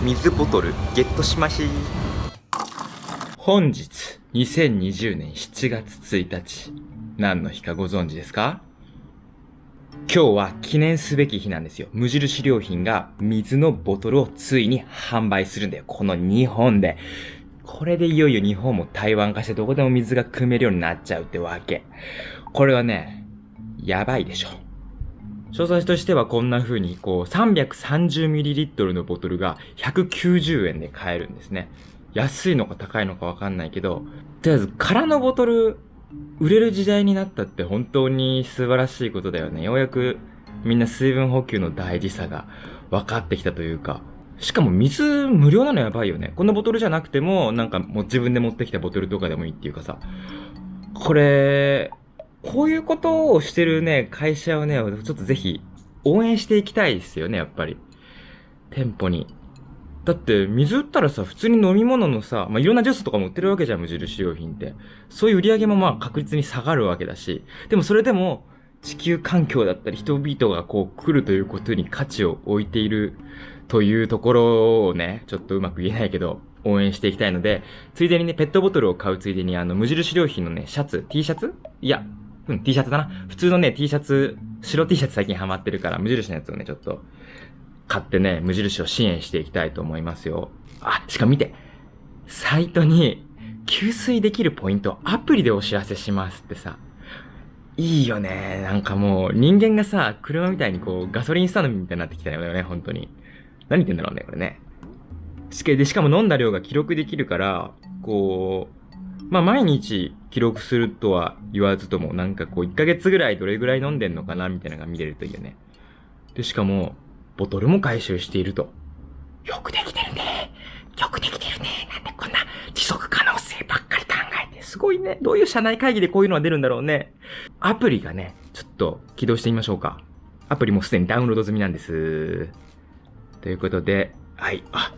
水ボトルゲットしまし本日、2020年7月1日、何の日かご存知ですか？今日は記念すべき日なんですよ。無印良品が水のボトルをついに販売するんだよ。この日本で。これでいよいよ日本も台湾化してどこでも水が汲めるようになっちゃうってわけ。これはね、やばいでしょ。詳細としてはこんな風に、こう、330ml のボトルが190円で買えるんですね。安いのか高いのかわかんないけど、とりあえず空のボトル売れる時代になったって本当に素晴らしいことだよね。ようやくみんな水分補給の大事さが分かってきたというか、しかも水無料なのやばいよね。このボトルじゃなくても、なんかもう自分で持ってきたボトルとかでもいいっていうかさ、これ、こういうことをしてるね、会社をね、ちょっとぜひ応援していきたいですよね、やっぱり。店舗に。だって水売ったらさ、普通に飲み物のさ、まあ、いろんなジュースとかも売ってるわけじゃん、無印良品って。そういう売り上げもまあ確実に下がるわけだし。でもそれでも、地球環境だったり人々がこう来るということに価値を置いているというところをね、ちょっとうまく言えないけど、応援していきたいので、ついでにね、ペットボトルを買うついでにあの、無印良品のね、シャツ、T シャツ？いや、うん、T シャツだな。普通のね、T シャツ、白 T シャツ最近ハマってるから、無印のやつをね、ちょっと、買ってね、無印を支援していきたいと思いますよ。あ、しかも見て。サイトに、給水できるポイント、アプリでお知らせしますってさ。いいよね。なんかもう、人間がさ、車みたいにこう、ガソリンスタンドみたいになってきたよね、本当に。何言ってんだろうね、これね。しかで、しかも飲んだ量が記録できるから、こう、まあ毎日記録するとは言わずとも、なんかこう1ヶ月ぐらいどれぐらい飲んでんのかなみたいなのが見れるといいよね。で、しかも、ボトルも回収していると。よくできてるね。よくできてるね。なんでこんな持続可能性ばっかり考えて。すごいね。どういう社内会議でこういうのが出るんだろうね。アプリがね、ちょっと起動してみましょうか。アプリもすでにダウンロード済みなんです。ということで、はい、あ、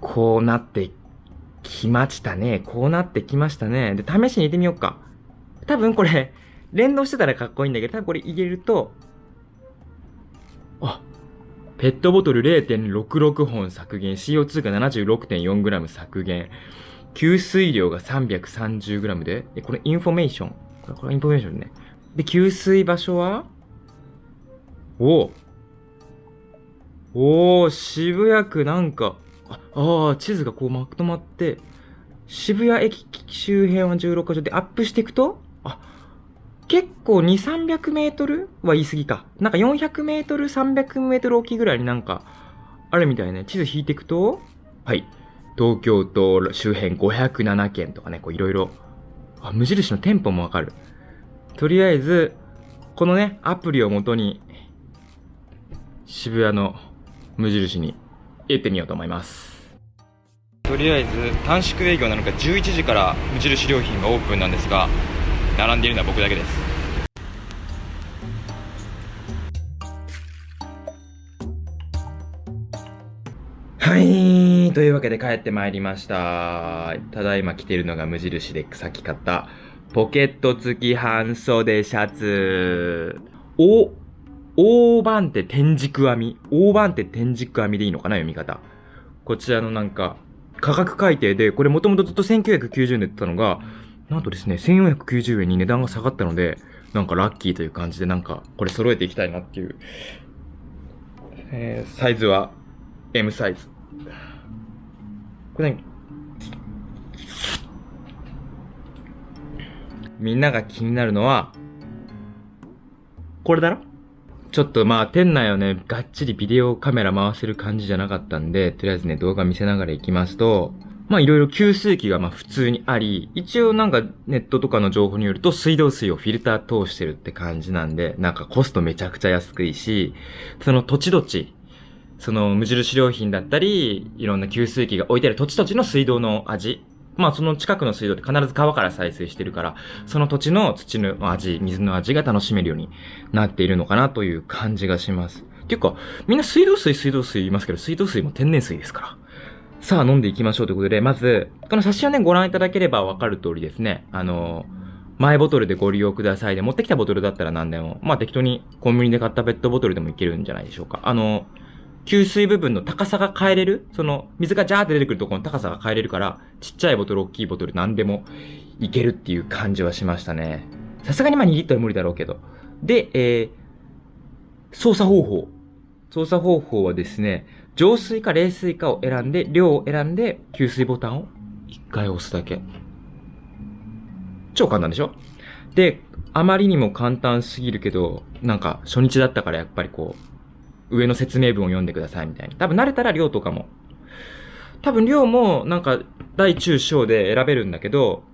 こうなってきましたね。こうなってきましたね。で、試しに入れてみようか。多分これ、連動してたらかっこいいんだけど、多分これ入れると、あ、ペットボトル0.66本削減、CO2 が 76.4g 削減、給水量が 330g で、で、これインフォメーション？これ、これインフォメーションね。で、給水場所は？おお渋谷区なんか、ああ、地図がこうまとまって、渋谷駅周辺は16カ所でアップしていくと、あ、結構2、300メートルは言い過ぎか。なんか400メートル、300メートルおきぐらいになんか、あるみたいね。地図引いていくと、はい。東京都周辺507件とかね、こういろいろ。あ、無印の店舗もわかる。とりあえず、このね、アプリをもとに、渋谷の無印に行ってみようと思いますとりあえず短縮営業なのか11時から無印良品がオープンなんですが並んでいるのは僕だけですはい。というわけで帰ってまいりました。ただいま着ているのが無印でさっき買ったポケット付き半袖シャツ。お大番手天竺編み。大番手天竺編みでいいのかな読み方。こちらのなんか、価格改定で、これもともとずっと1990円で売ってたのが、なんとですね、1490円に値段が下がったので、なんかラッキーという感じでなんか、これ揃えていきたいなっていう。えー、サイズは M サイズ。これ何？みんなが気になるのは、これだろ？ちょっとまあ店内をね、がっちりビデオカメラ回せる感じじゃなかったんで、とりあえずね、動画見せながら行きますと、まあいろいろ給水器がまあ普通にあり、一応なんかネットとかの情報によると水道水をフィルター通してるって感じなんで、なんかコストめちゃくちゃ安くいし、その土地土地、その無印良品だったり、いろんな給水器が置いてある土地土地の水道の味まあその近くの水道って必ず川から採水してるから、その土地の土の味、水の味が楽しめるようになっているのかなという感じがします。っていうか、みんな水道水、水道水言いますけど、水道水も天然水ですから。さあ飲んでいきましょうということで、まず、この写真をね、ご覧いただければわかる通りですね。あの、マイボトルでご利用くださいで、持ってきたボトルだったら何でも、まあ適当にコンビニで買ったペットボトルでもいけるんじゃないでしょうか。あの、給水部分の高さが変えれる？その、水がジャーって出てくるところの高さが変えれるから、ちっちゃいボトル、大きいボトル、何でもいけるっていう感じはしましたね。さすがにまあ2リットル無理だろうけど。で、えー、操作方法。操作方法はですね、浄水か冷水かを選んで、量を選んで、給水ボタンを1回押すだけ。超簡単でしょ？で、あまりにも簡単すぎるけど、なんか初日だったからやっぱりこう、上の説明文を読んでくださいみたいな。多分慣れたら量とかも。多分量もなんか大中小で選べるんだけど、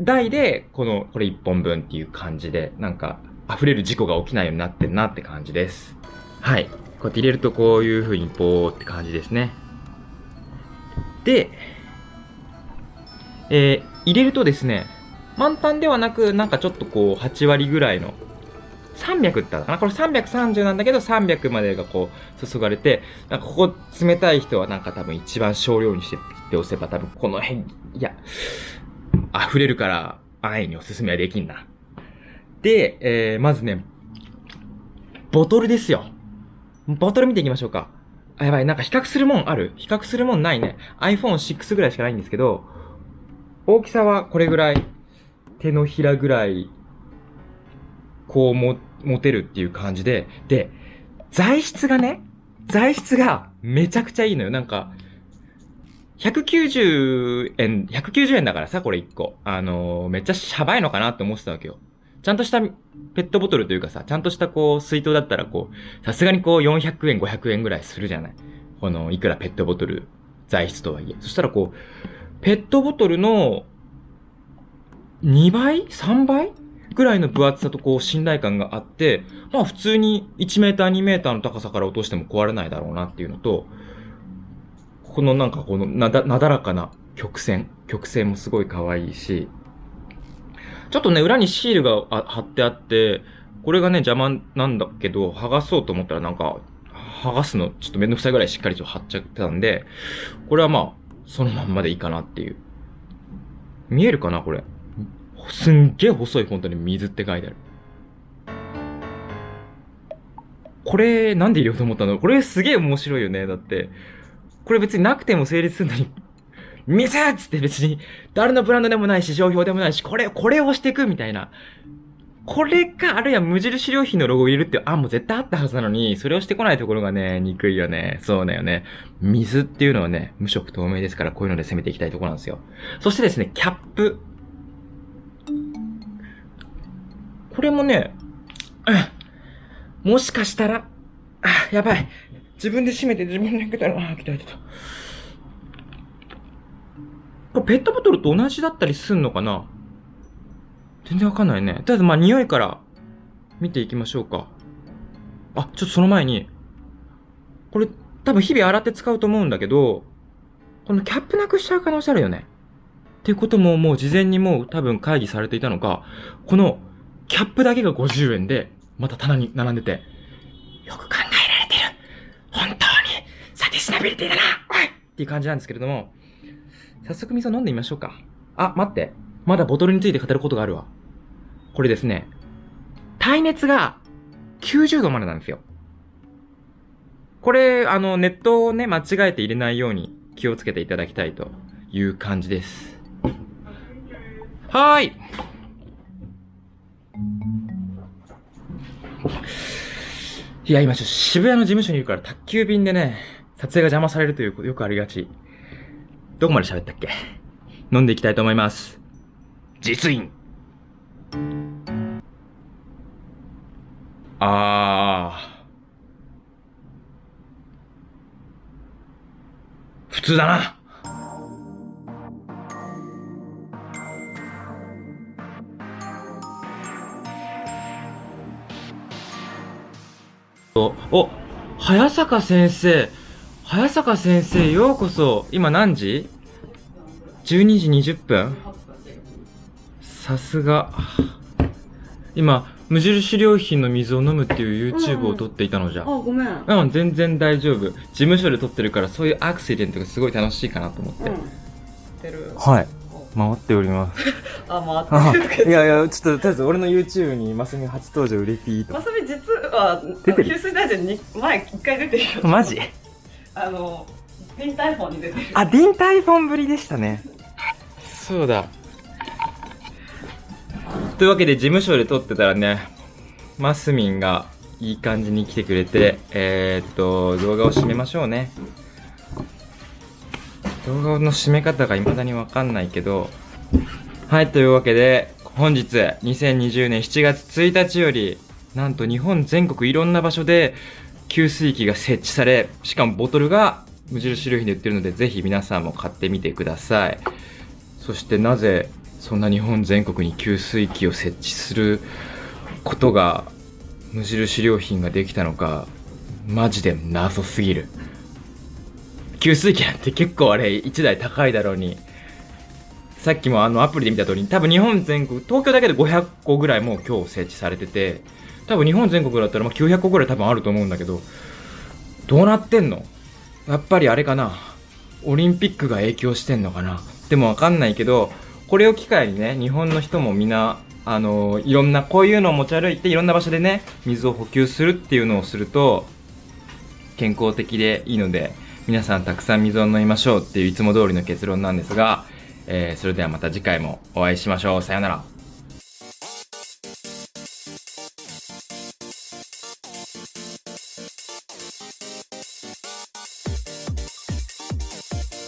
大でこの、これ1本分っていう感じで、なんか溢れる事故が起きないようになってんなって感じです。はい。こうやって入れるとこういう風にポーって感じですね。で、えー入れるとですね、満タンではなく、なんかちょっとこう、8割ぐらいの、300って言ったかな？これ330なんだけど、300までがこう、注がれて、なんかここ冷たい人はなんか多分一番少量にしてって押せば多分この辺、いや、溢れるから安易におすすめはできんな。で、えー、まずね、ボトルですよ。ボトル見ていきましょうか。あ、やばい、なんか比較するもんある？比較するもんないね。iPhone6 ぐらいしかないんですけど、大きさはこれぐらい、手のひらぐらい、こうも、持てるっていう感じで、で、材質がね、材質がめちゃくちゃいいのよ。なんか、190円、190円だからさ、これ1個。あのーめっちゃシャバいのかなって思ってたわけよ。ちゃんとしたペットボトルというかさ、ちゃんとしたこう、水筒だったらこう、さすがにこう400円、500円ぐらいするじゃない。この、いくらペットボトル、材質とはいえ。そしたらこう、ペットボトルの2倍 ?3 倍？ぐらいの分厚さとこう信頼感があって、まあ普通に1メーター2メーターの高さから落としても壊れないだろうなっていうのと、このなんかこのなだ、なだらかな曲線。曲線もすごい可愛いし、ちょっとね、裏にシールが貼ってあって、これがね、邪魔なんだけど、剥がそうと思ったらなんか、剥がすのちょっとめんどくさいぐらいしっかりと貼っちゃってたんで、これはまあ、そのまんまでいいかなっていう。見えるかなこれ？すんげえ細いフォントに水って書いてある。これ、なんで入れようと思ったの？これすげえ面白いよね。だって、これ別になくても成立するのに、水っつって別に、誰のブランドでもないし、商標でもないし、これ、これをしていくみたいな。これか、あるいは無印良品のロゴを入れるって案も絶対あったはずなのに、それをしてこないところがね、憎いよね。そうだよね。水っていうのはね、無色透明ですから、こういうので攻めていきたいところなんですよ。そしてですね、キャップ。これもね、うんもしかしたら、あ、やばい。自分で閉めて自分で開けたら、あ、来た来た。これペットボトルと同じだったりすんのかな？全然わかんないね。とりあえずまあ匂いから見ていきましょうか。あ、ちょっとその前に、これ多分日々洗って使うと思うんだけど、このキャップなくしちゃう可能性あるよね。っていうことももう事前にもう多分会議されていたのか、このキャップだけが50円で、また棚に並んでて、よく考えられてる。本当にサティスナビリティだなおいっていう感じなんですけれども、早速水を飲んでみましょうか。あ、待って。まだボトルについて語ることがあるわ。これですね、耐熱が90度までなんですよ。これ、あの、ネットをね、間違えて入れないように気をつけていただきたいという感じです。はーい。いや、今ちょっと渋谷の事務所にいるから宅急便でね、撮影が邪魔されるということよくありがち。どこまで喋ったっけ？飲んでいきたいと思います。実印。あー。普通だな。お、お、早坂先生。早坂先生、ようこそ。今何時 ?12 時20分さすが。今、無印良品の水を飲むっていう YouTube を撮っていたのじゃ。あ、ごめん。うん。うん、全然大丈夫。事務所で撮ってるから、そういうアクシデントがすごい楽しいかなと思って。てる。はい。回っております。あ、回ってるけど。いやいや、ちょっと、とりあえず俺の YouTube にマスミ初登場売れピーとま。さみ実は、出てる給水大臣に前一回出てるよ。マジ？あのディンタイフォンに出てるあ、ディンタイフォンぶりでしたね。そうだ。というわけで事務所で撮ってたらね、マスミンがいい感じに来てくれて、えー、っと、動画を締めましょうね。動画の締め方が未だにわかんないけど、はい、というわけで、本日、2020年7月1日より、なんと日本全国いろんな場所で、給水器が設置され、しかもボトルが無印良品で売ってるので、ぜひ皆さんも買ってみてください。そしてなぜ、そんな日本全国に給水器を設置することが、無印良品ができたのか、マジで謎すぎる。給水器なんて結構あれ1台高いだろうに、さっきもあのアプリで見た通り、多分日本全国、東京だけで500個ぐらいもう今日設置されてて、多分日本全国だったらまあ900個ぐらい多分あると思うんだけど、どうなってんの？やっぱりあれかな？オリンピックが影響してんのかな？でもわかんないけど、これを機会にね、日本の人もみんな、あのいろんな、こういうのを持ち歩いて、いろんな場所でね、水を補給するっていうのをすると、健康的でいいので、皆さんたくさん水を飲みましょうっていういつも通りの結論なんですが、えーそれではまた次回もお会いしましょう。さようなら。